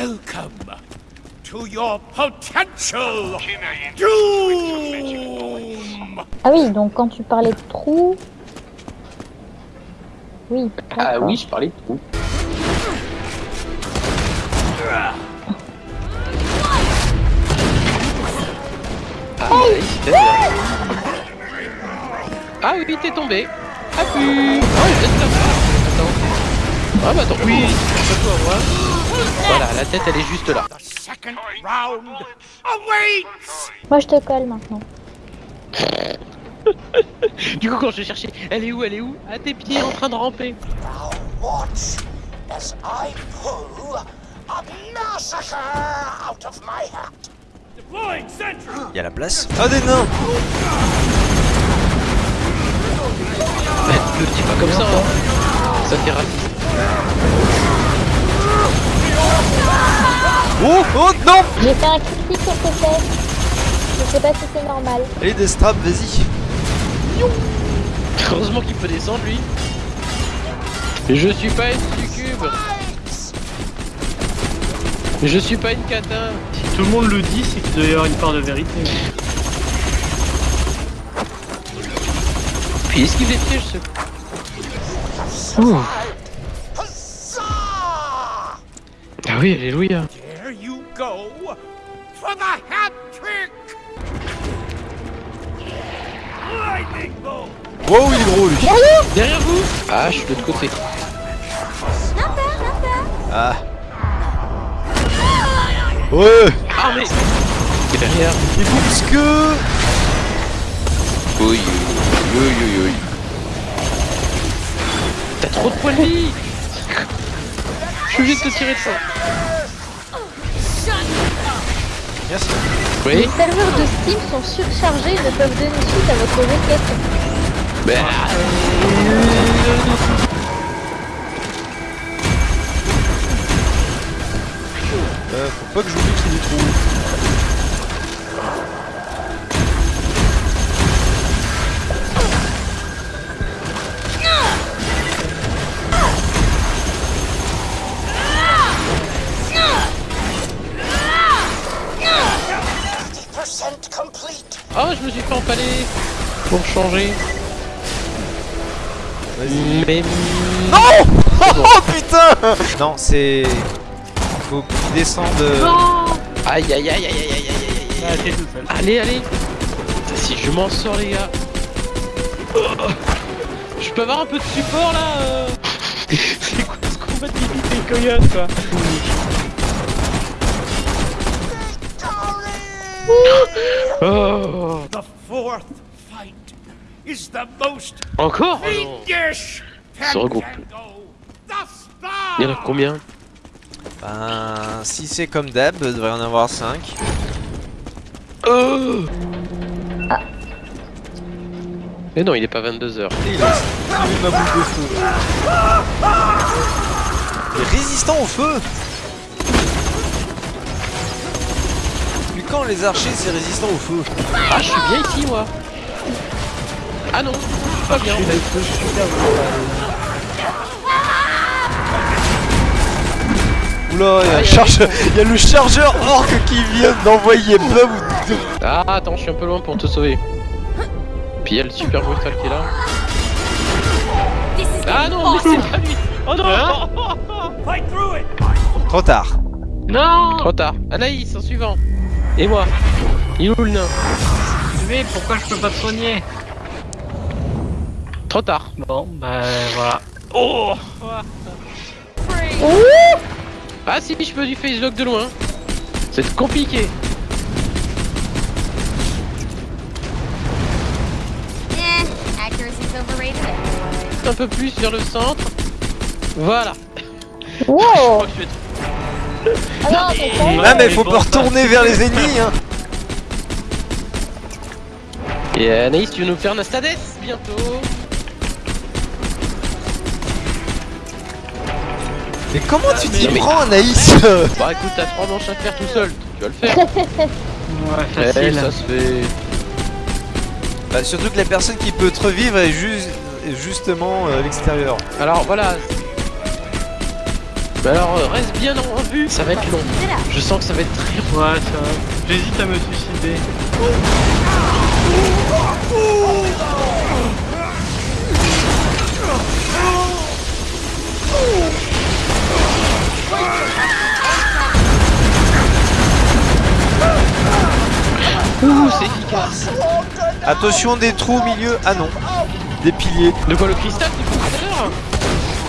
Welcome to your potential doom! Ah oui, donc quand tu parlais de trou... Oui. Ah oui, je parlais de tout. Ah. Ah oui, t'es tombé. Ah pu. Oh, il. Attends. Ah bah attends. Oui, c'est toi, moi. Voilà, la tête elle est juste là. The second round awaits! Moi je te colle maintenant. Du coup, quand je cherchais, elle est où, elle est où? À tes pieds en train de ramper. Now watch as I pull a massacre out of my hat. Deploying sentry! Il y a la place. Ah des nains Le dis pas comme ça, hein. Ça fait rapide. Oh oh non J'ai fait un critique sur tes fesses. Je sais pas si c'est normal. Allez des straps, vas-y. Heureusement qu'il peut descendre lui. Je suis pas une succube. Je suis pas une catin. Si tout le monde le dit, c'est qu'il doit y avoir une part de vérité. Puis esquive les pièges ce. Ouh. Oui, alléluia. There you go for the hat trick! Lightning bolt! Wow, il est gros lui. Derrière vous Ah, je suis de l'autre côté. Ah. Ouais Ah mais Et derrière Il bouge que Oui, oui, oui, oui. T'as trop de points de vie Je suis obligé de te tirer de ça. Merci. Oui Les serveurs de Steam sont surchargés et ne peuvent donner suite à votre requête. Ben... Euh, faut pas que j'oublie qu'il y ait Oh, je me suis fait empaler Pour changer. Vas-y. Mais... Non Oh putain Non, c'est... Faut qu'il descende... euh, Aïe aïe aïe aïe aïe aïe aïe aïe Ah. Allez, allez Si je m'en sors, les gars Oh. Je peux avoir un peu de support, là euh C'est quoi ce combat de des coyotes, quoi? Oh The fourth fight is the most Encore fiendish Se regroupe. Il y en a combien? Ben... Si c'est comme d'hab, il devrait y en avoir 5. Oh Mais non, il est pas 22h. Et il plus ma boule de feu. Il est résistant au feu quand les archers c'est résistant au feu Ah, je suis bien ici, moi Ah non, pas bien, en fait. Oula, il y, a un Aïe, charge- il y a le chargeur orc qui vient d'envoyer bum Ah, attends, je suis un peu loin pour te sauver. Puis il y a le super brutal qui est là. Ah non, mais c'est pas lui Oh non Fight through it. Trop tard. Non Trop tard. Anaïs, en suivant. Et moi Il est où le nain Mais pourquoi je peux pas te soigner Trop tard. Bon, bah voilà. Oh Ah si, je peux du face lock de loin. C'est compliqué. Un peu plus vers le centre. Voilà. Wow Je crois que je vais être- non, Ah mais mais faut pas retourner vers les ennemis hein Et Anaïs, tu veux nous faire Nastades bientôt? Mais comment tu t'y mais- prends Anaïs? Bah écoute, t'as trois manches à faire tout seul. Tu vas le faire. Ouais, Eh, facile. ça se fait. Bah, Surtout que la personne qui peut te revivre est, ju- est justement euh, à l'extérieur. Alors voilà. Bah alors, euh, reste bien en vue, ça va être long. Je sens que ça va être très long. Ouais, ça. J'hésite à me suicider. Ouh, c'est efficace. Attention des trous au milieu. Ah non. Des piliers. De quoi le cristal du coup?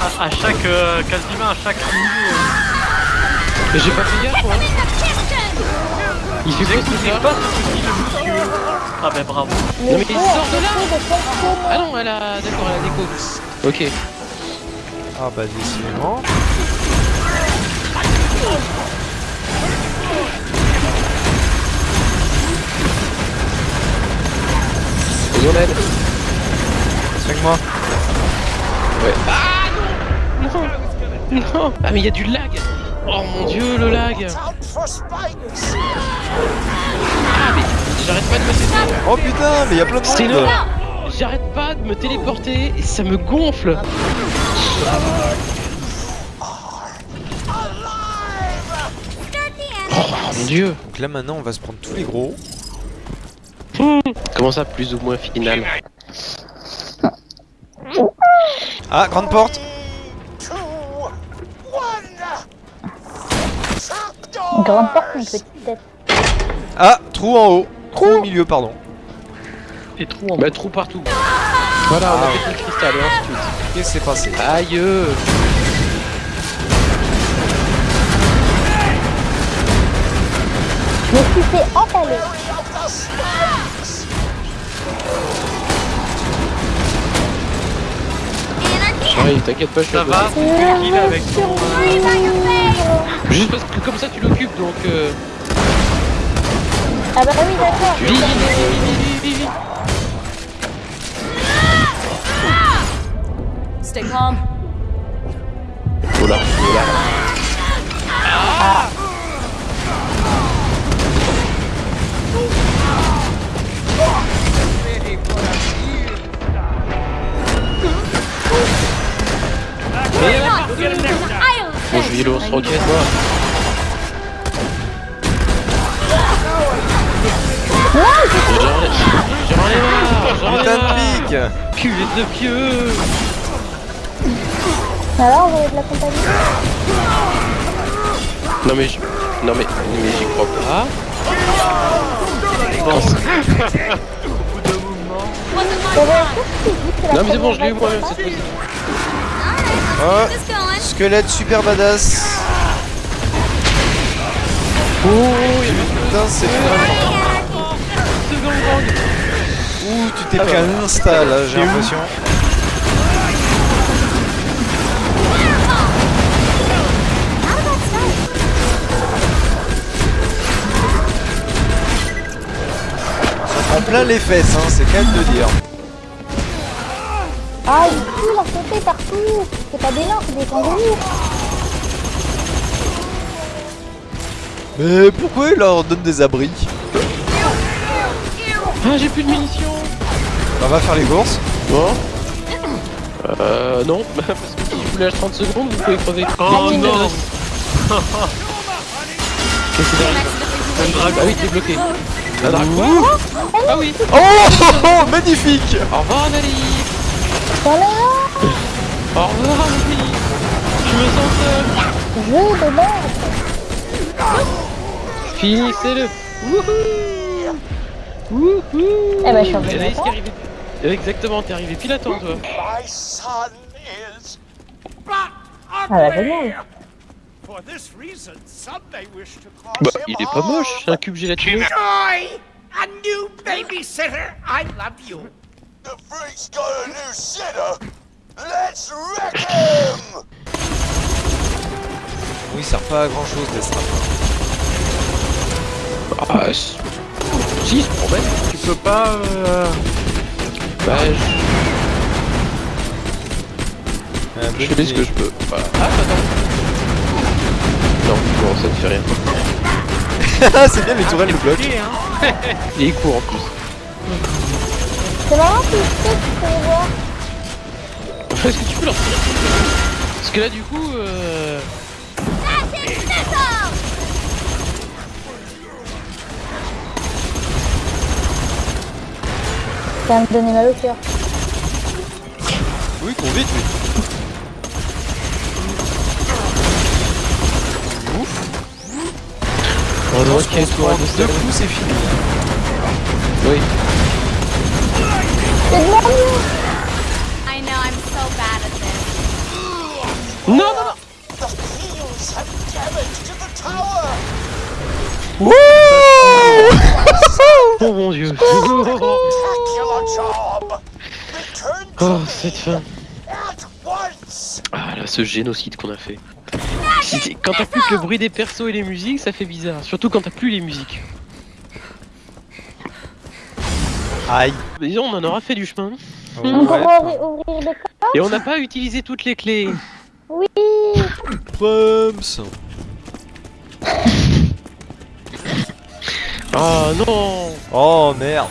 À, à chaque. euh, quasiment à chaque niveau. Mais j'ai pas fait gaffe moi. Il fait quoi ça pas ce petit le monsieur. Ah ben bravo. Le mais il sort de là. de. Ah non, elle a. D'accord, elle a déco. Ok. Ah bah décidément. Mon aide. Soigne-moi. Ouais. Ah non Ah mais il y a du lag Oh mon dieu le lag! Ah mais j'arrête pas de me téléporter Oh putain, mais il y a plein de monde. J'arrête pas de me téléporter et ça me gonfle. Oh mon dieu Donc là maintenant on va se prendre tous les gros. Comment ça plus ou moins final Ah, grande porte. Grande porte, une petite tête. Ah, trou en haut. Trou au milieu, pardon. Et trou en Bah trou partout Voilà on a fait le cristal et ensuite Qu'est-ce qui s'est passé Aïe euh. Je me suis fait entaler. Ouais t'inquiète pas je suis Ça va. C'est avec ton. Face. Juste parce que comme ça tu l'occupes donc euh... Ah bah oui, d'accord. Vite vite vite vite Stay calm. Oh là, oh là. Aisle. Bon je vais roquette moi J'en ai j'en ai marre J'en ai Putain de marre pique Cuvette de pieux Alors, vous avez de la compagnie Non mais je... Non mais... Mais j'y crois pas. Bon. La Non mais c'est bon, je l'ai eu moi-même fois cette fois-ci. Alright, Oh, squelette super badass. Oh, il y Putain, c'est Ouh, tu t'es pris un insta là, j'ai l'impression. Start? En plein les fesses, hein, c'est quand même de dire. Ah, ils tuent leur sauter partout. C'est pas des nains, c'est des kangourous. Mais pourquoi il leur donne des abris? Ah, j'ai plus de munitions. On va faire les courses. Bon. Euh, non, parce que si je vous lâche 30 secondes, vous pouvez crever. Oh non. Qu'est-ce que c'est derrière Un dragon. Ah oui, t'es bloqué. Un dragon. Ah oui. Oh, oh, oh, magnifique. Au revoir Anneli Voilà, Au revoir Anneli Je me sens seul. Jeu de merde. Finissez-le Wouhou Wouhou Eh ben, je suis est arrivé. Exactement, t'es arrivé pile à temps toi. My son is. But Ah bah génial. For this reason, some may wish to call Bah, him il est pas moche, c'est un cube gélatineux. Joy, a new babysitter. I love you. The freak's got a new sitter. Let's wreck him. Oui, il sert pas à grand chose, Deathtrap. Ah, si, se promène. Tu peux pas. Euh... Bah, je, je fais ce que je peux. Voilà. Ah, attends. Non, ça ne fait rien. Ah, c'est bien, les tourelles le bloquent. hein. Il est court en plus. C'est marrant, tu peux les voir. Est-ce que tu peux leur tirer Parce que là, du coup, euh... Missile! Ça va me donner mal au cœur. Oui, cours vite, quel qu'on se tour prend de deux coups, c'est fini. Oui. I know, I'm so bad at this. Non, non, non The have damage to the tower! Oh mon dieu Oh, cette fin! Ah là, ce génocide qu'on a fait. Quand t'as plus que le bruit des persos et les musiques, ça fait bizarre. Surtout quand t'as plus les musiques. Aïe. Mais disons, on en aura fait du chemin. Ouais. Et on n'a pas utilisé toutes les clés. Oui Bums. Oh non Oh merde.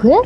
Quoi